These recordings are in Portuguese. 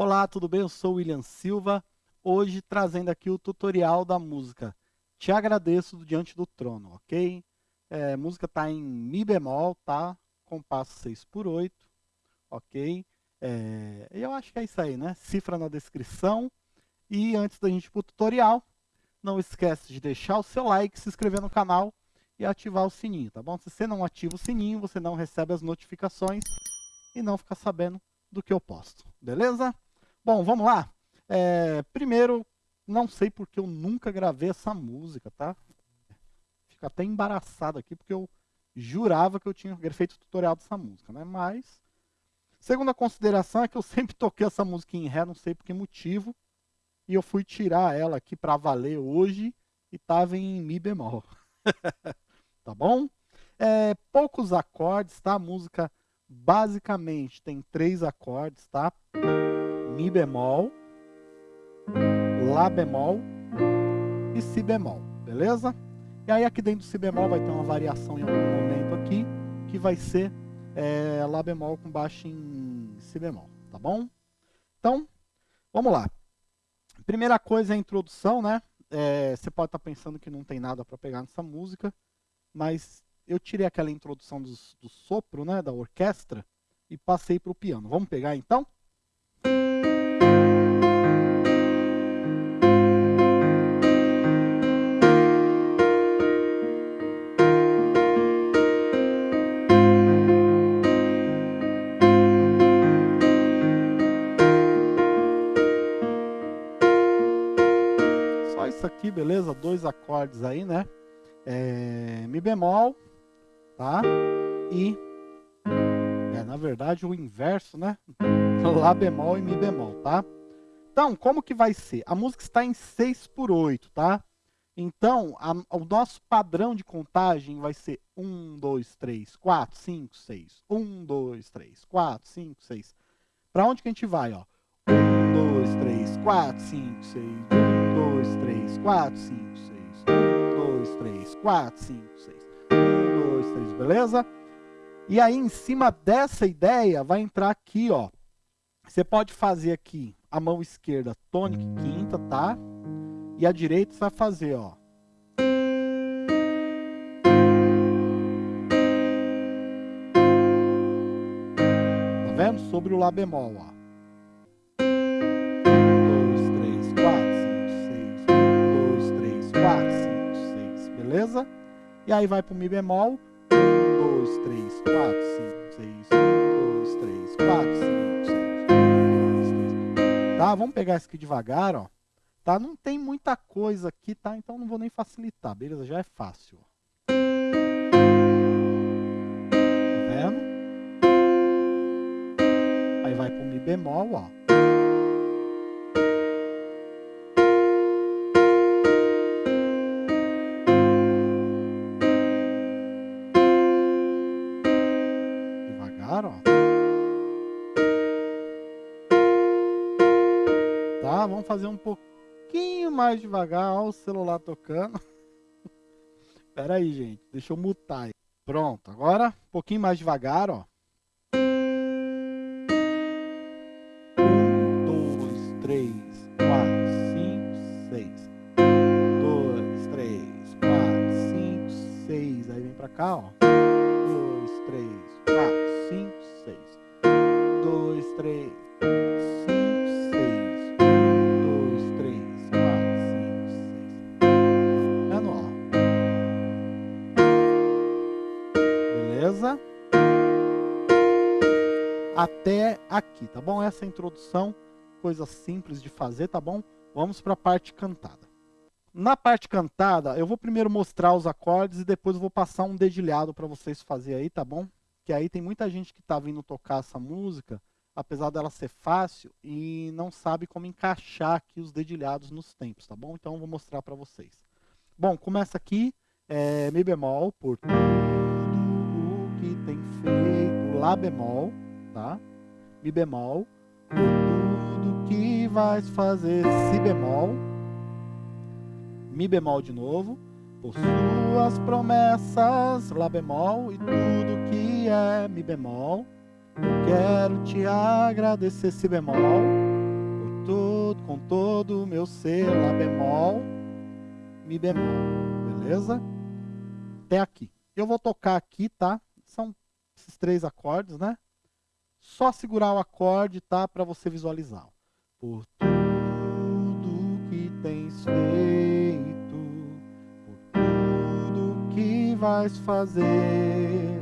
Olá, tudo bem? Eu sou William Silva, hoje trazendo aqui o tutorial da música Te Agradeço do Diante do Trono, ok? É, a música está em Mi bemol, tá? Compasso 6 por 8, ok? É, eu acho que é isso aí, né? Cifra na descrição. E antes da gente ir para o tutorial, não esquece de deixar o seu like, se inscrever no canal e ativar o sininho, tá bom? Se você não ativa o sininho, você não recebe as notificações e não fica sabendo do que eu posto, beleza? Bom, vamos lá. É, primeiro, não sei porque eu nunca gravei essa música, tá? Fico até embaraçado aqui, porque eu jurava que eu tinha feito o tutorial dessa música, né? Mas, segunda consideração é que eu sempre toquei essa música em Ré, não sei por que motivo, e eu fui tirar ela aqui para valer hoje, e estava em Mi bemol. tá bom? É, poucos acordes, tá? A música basicamente tem três acordes, tá? Mi bemol, Lá bemol e Si bemol, beleza? E aí aqui dentro do Si bemol vai ter uma variação em algum momento aqui, que vai ser é, Lá bemol com baixo em Si bemol, tá bom? Então, vamos lá. Primeira coisa é a introdução, né? É, você pode estar tá pensando que não tem nada para pegar nessa música, mas eu tirei aquela introdução do, do sopro, né, da orquestra, e passei para o piano. Vamos pegar então? Beleza? Dois acordes aí, né? É, Mi bemol, tá? E, é, na verdade, o inverso, né? Lá bemol e Mi bemol, tá? Então, como que vai ser? A música está em 6 por 8, tá? Então, a, o nosso padrão de contagem vai ser 1, 2, 3, 4, 5, 6. 1, 2, 3, 4, 5, 6. Para onde que a gente vai, ó? 1, 2, 3, 4, 5, 6. 1, 2, 3, 4, 5, 6. 1, 2, 3, 4, 5, 6 dois, três, beleza? E aí, em cima dessa ideia, vai entrar aqui, ó. Você pode fazer aqui a mão esquerda tônica quinta, tá? E a direita você vai fazer, ó. Tá vendo? Sobre o Lá bemol, ó. E aí vai pro Mi bemol. 2, 3, 4, 5, 6. 1, 2, 3, 4, 5, 6. 1, 2, 3. Tá? Vamos pegar isso aqui devagar, ó. Tá? Não tem muita coisa aqui, tá? Então não vou nem facilitar, beleza? Já é fácil. Tá vendo? Aí vai pro Mi bemol, ó. Fazer um pouquinho mais devagar. O celular tocando. Espera aí, gente. Deixa eu mutar. Aí. Pronto. Agora, um pouquinho mais devagar, ó. Um, dois, três, quatro, cinco, seis. Dois, três, quatro, cinco, seis. Aí vem pra cá, ó. Dois, três, quatro, cinco, seis. Dois, três, Até aqui, tá bom? Essa é introdução, coisa simples de fazer, tá bom? Vamos para a parte cantada. Na parte cantada, eu vou primeiro mostrar os acordes e depois eu vou passar um dedilhado para vocês fazer aí, tá bom? Que aí tem muita gente que está vindo tocar essa música, apesar dela ser fácil, e não sabe como encaixar aqui os dedilhados nos tempos, tá bom? Então eu vou mostrar para vocês. Bom, começa aqui, é, Mi bemol, por tudo o que tem feito, Lá bemol, tá? Mi bemol, por tudo que vais fazer, Si bemol, Mi bemol de novo, por suas promessas, Lá bemol, e tudo que é Mi bemol, quero te agradecer, Si bemol, todo, com todo o meu ser, Lá bemol, Mi bemol, beleza? Até aqui. Eu vou tocar aqui, tá? São esses três acordes, né? Só segurar o acorde, tá? Para você visualizar. Por tudo que tens feito, por tudo que vais fazer,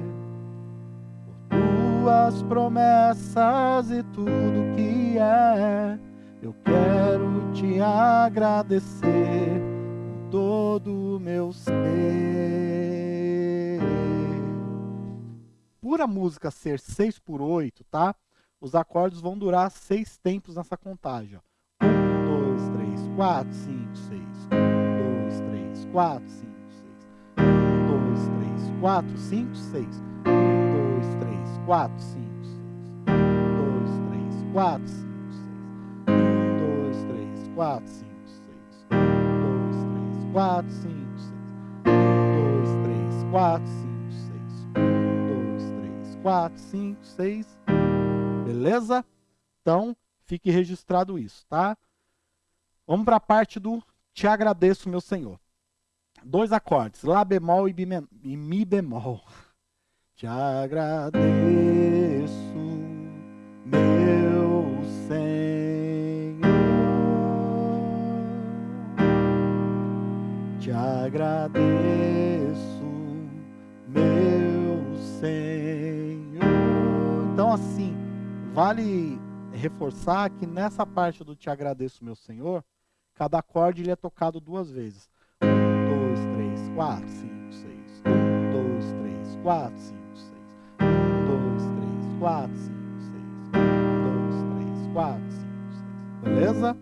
por tuas promessas e tudo que é, eu quero te agradecer com todo o meu ser por a música ser 6 por 8, tá? Os acordes vão durar seis tempos nessa contagem. 1, 2, 3, 4, 5, 6. 1, 2, 3, 4, 5, 6. 1, 2, 3, 4, 5, 6. 1, 2, 3, 4, 5, 6. 1, 2, 3, 4, 5, 6. 1, 2, 3, 4, 5, 6. 1, 2, 3, 4, 5, 6. 1, 2, 3, 4, 5, 6. 4, 5, 6. Beleza? Então, fique registrado isso, tá? Vamos para a parte do Te agradeço, meu Senhor. Dois acordes, Lá bemol e, Mi bemol. Te agradeço, meu Senhor. Te agradeço, meu Senhor. Assim, vale reforçar que nessa parte do Te Agradeço, meu Senhor, cada acorde ele é tocado duas vezes. Um, dois, três, quatro, cinco, seis. Um, dois, três, quatro, cinco, seis. Um, dois, três, quatro, cinco, seis. Um, dois, três, quatro, cinco, seis. Beleza?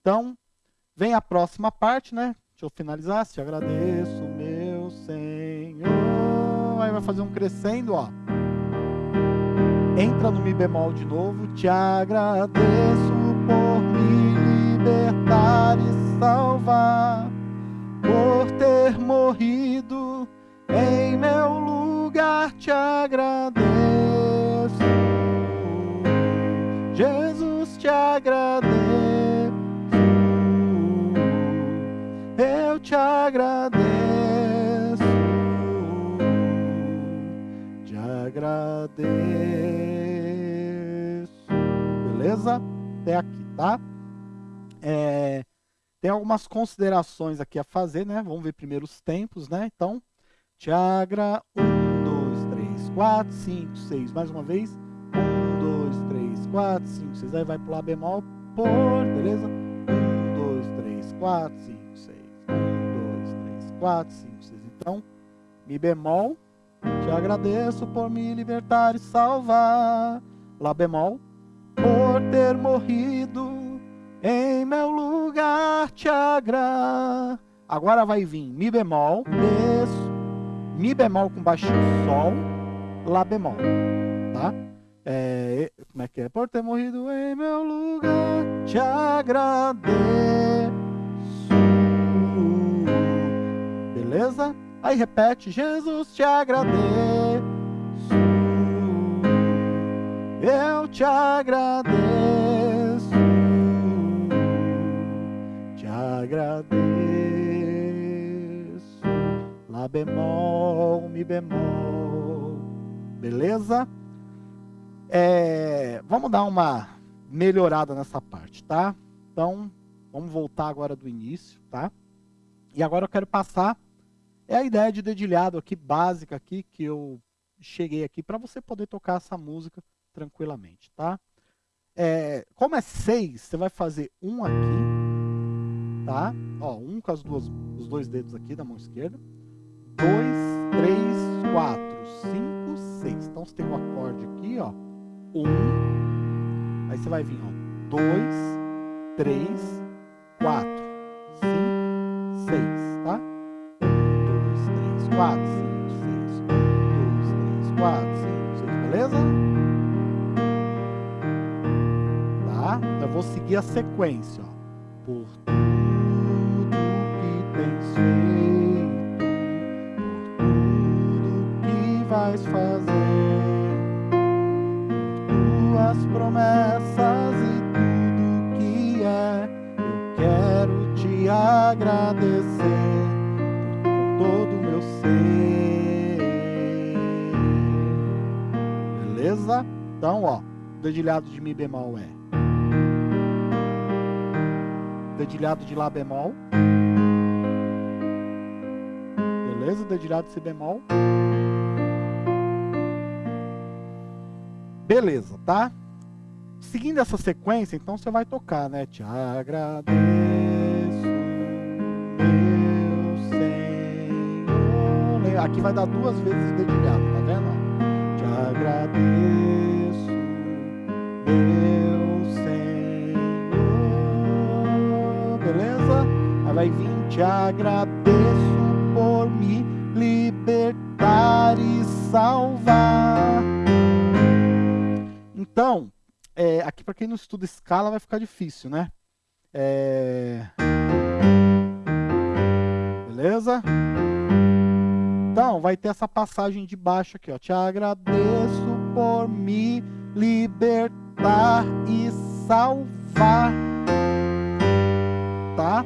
Então, vem a próxima parte, né? Deixa eu finalizar. Te agradeço, meu Senhor. Aí vai fazer um crescendo, ó entra no Mi bemol de novo. Te agradeço por me libertar e salvar, por ter morrido em meu lugar. Te agradeço, Jesus, te agradeço. Eu te agradeço, te agradeço beleza? Até aqui, tá? É, tem algumas considerações aqui a fazer, né? Vamos ver primeiro os tempos, né? Então, Tiagra, 1, 2, 3, 4, 5, 6. Mais uma vez. 1, 2, 3, 4, 5, 6. Aí vai pro Lá bemol por, beleza? 1, 2, 3, 4, 5, 6. 1, 2, 3, 4, 5, 6. Então, Mi bemol. Te agradeço por me libertar e salvar. Lá bemol por ter morrido em meu lugar te agra. Agora vai vir Mi bemol, desço, Mi bemol com baixinho, Sol, Lá bemol, tá? É, como é que é? Por ter morrido em meu lugar te agradeço. Beleza? Aí repete, Jesus te agradeço. Eu te agradeço, te agradeço. Lá bemol, mi bemol, beleza? É, vamos dar uma melhorada nessa parte, tá? Então, vamos voltar agora do início, tá? E agora eu quero passar, é a ideia de dedilhado aqui, básica aqui, que eu cheguei aqui para você poder tocar essa música tranquilamente, tá? É, como é 6, você vai fazer 1 um aqui, tá? Ó, 1 um com as duas, os dois dedos aqui da mão esquerda. 2, 3, 4, 5, 6. Então, você tem um acorde aqui, ó. 1, um, aí você vai vir, ó. 2, 3, 4, 5, 6, tá? 1, 2, 3, 4, 5, 6. Vou seguir a sequência. Ó. Por tudo que tens feito, por tudo que vais fazer, tuas promessas e tudo que é. agradecer com todo o meu ser. Beleza? Então, ó, dedilhado de Mi bemol é dedilhado de Lá bemol. Beleza? Dedilhado de Si bemol. Beleza, tá? Seguindo essa sequência, então você vai tocar, né? Te agradeço, meu Senhor. Aqui vai dar duas vezes dedilhado, tá vendo? Te agradeço, vai vir, te agradeço por me libertar e salvar. Então, é, aqui para quem não estuda escala vai ficar difícil, né? É... Beleza? Então, vai ter essa passagem de baixo aqui, ó. Te agradeço por me libertar e salvar. Tá?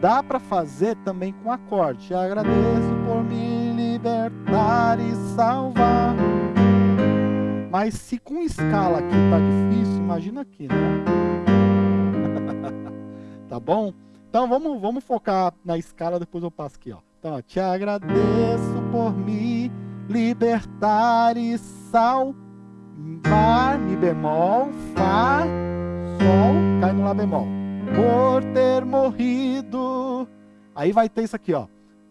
Dá para fazer também com acorde. Te agradeço por me libertar e salvar. Mas se com escala aqui tá difícil, imagina aqui, né? tá bom? Então vamos, vamos focar na escala, depois eu passo aqui, ó. Então, ó, te agradeço por me libertar e salvar, mi bemol, fá, sol, cai no lá bemol. Por ter morrido. Aí vai ter isso aqui, ó.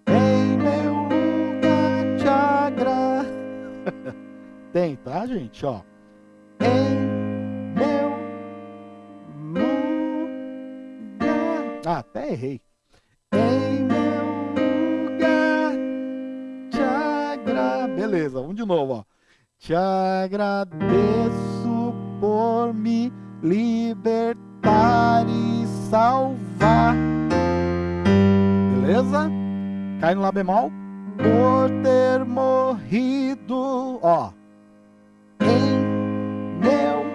Em meu lugar te agradeço. Tem, tá, gente? Ó. Em meu lugar. Ah, até errei. Em meu lugar te agradeço. Beleza, vamos de novo, ó. Te agradeço por me libertar e salvar. Beleza? Cai no Lá bemol. Por ter morrido, ó em meu.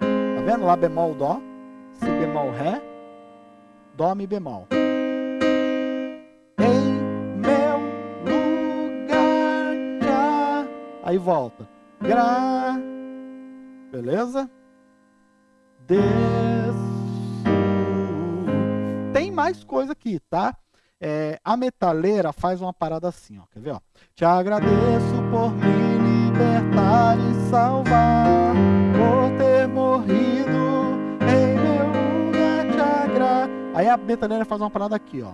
Tá vendo? Lá bemol, dó. Si bemol, ré. Dó, mi bemol. Em meu lugar. Já. Aí volta. Gra. Beleza? Desço. Mais coisa aqui, tá? É, a metaleira faz uma parada assim, ó. Quer ver, ó? Te agradeço por me libertar e salvar, por ter morrido em meu lugar te agra. Aí a metaleira faz uma parada aqui, ó.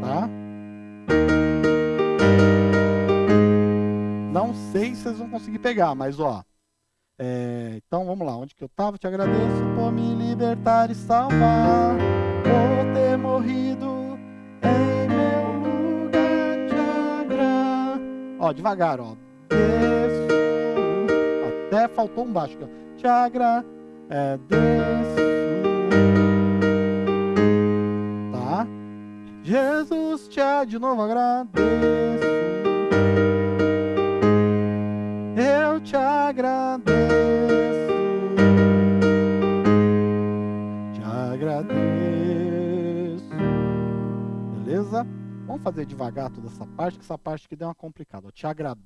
Tá? Não sei se vocês vão conseguir pegar, mas ó. É, então vamos lá, onde que eu tava? Te agradeço por me libertar e salvar, por ter morrido em meu lugar agra. Ó, devagar, ó. Desço, até faltou um baixo aqui, ó. Te agra, é, desço, tá? Jesus te de novo agradeço. Te agradeço. Te agradeço. Beleza? Vamos fazer devagar toda essa parte, que essa parte que deu uma complicada. Eu te agradeço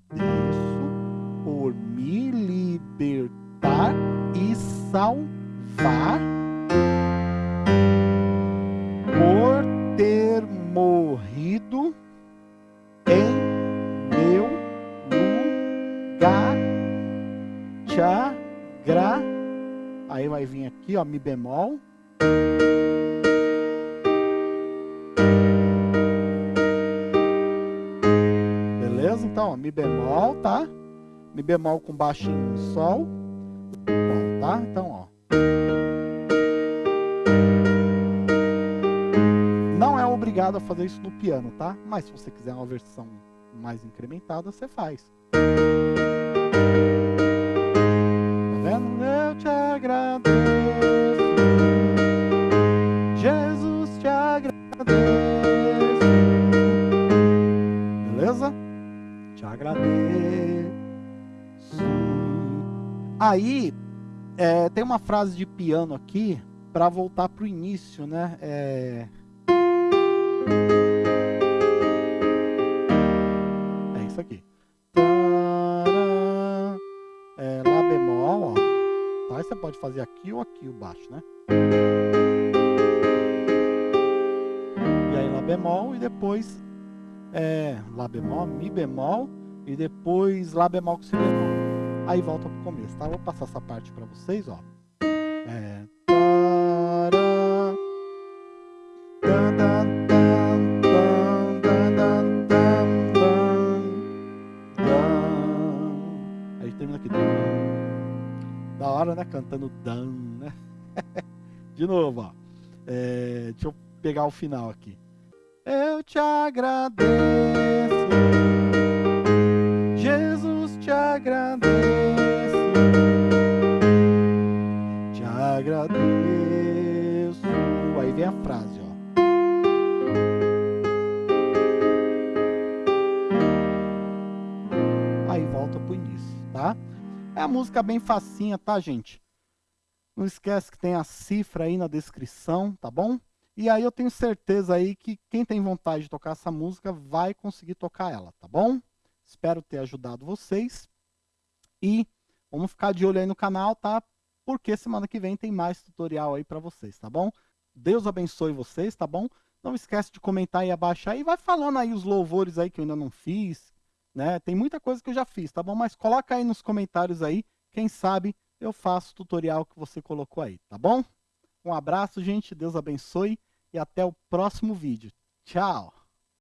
por me libertar e salvar por ter morrido Tchá, gra. Aí vai vir aqui, ó, mi bemol. Beleza? Então, ó, mi bemol, tá? Mi bemol com baixinho sol. Bom, tá? Então, ó. Não é obrigado a fazer isso no piano, tá? Mas se você quiser uma versão mais incrementada, você faz. Agradeço. Jesus te agradeço. Beleza? Te agradeço. Aí, é, tem uma frase de piano aqui para voltar para o início, né? É... é isso aqui. Fazer aqui ou aqui o baixo, né? E aí Lá bemol e depois é, Lá bemol, Mi bemol e depois Lá bemol com Si bemol. Aí volta pro começo, tá? Vou passar essa parte para vocês, ó. É... Cantando dan, né? De novo, ó. É... Deixa eu pegar o final aqui. Eu te agradeço, Jesus te agradeço, te agradeço. Aí vem a frase, ó. Aí volta pro início, tá? É a música bem facinha, tá, gente? Não esquece que tem a cifra aí na descrição, tá bom? E aí eu tenho certeza aí que quem tem vontade de tocar essa música vai conseguir tocar ela, tá bom? Espero ter ajudado vocês. E vamos ficar de olho aí no canal, tá? Porque semana que vem tem mais tutorial aí para vocês, tá bom? Deus abençoe vocês, tá bom? Não esquece de comentar aí abaixo aí, vai falando aí os louvores aí que eu ainda não fiz, né? Tem muita coisa que eu já fiz, tá bom? Mas coloca aí nos comentários aí, quem sabe eu faço o tutorial que você colocou aí, tá bom? Um abraço, gente, Deus abençoe e até o próximo vídeo. Tchau!